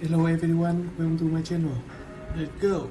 Hello everyone, welcome to my channel. Let's go.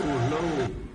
Oh no.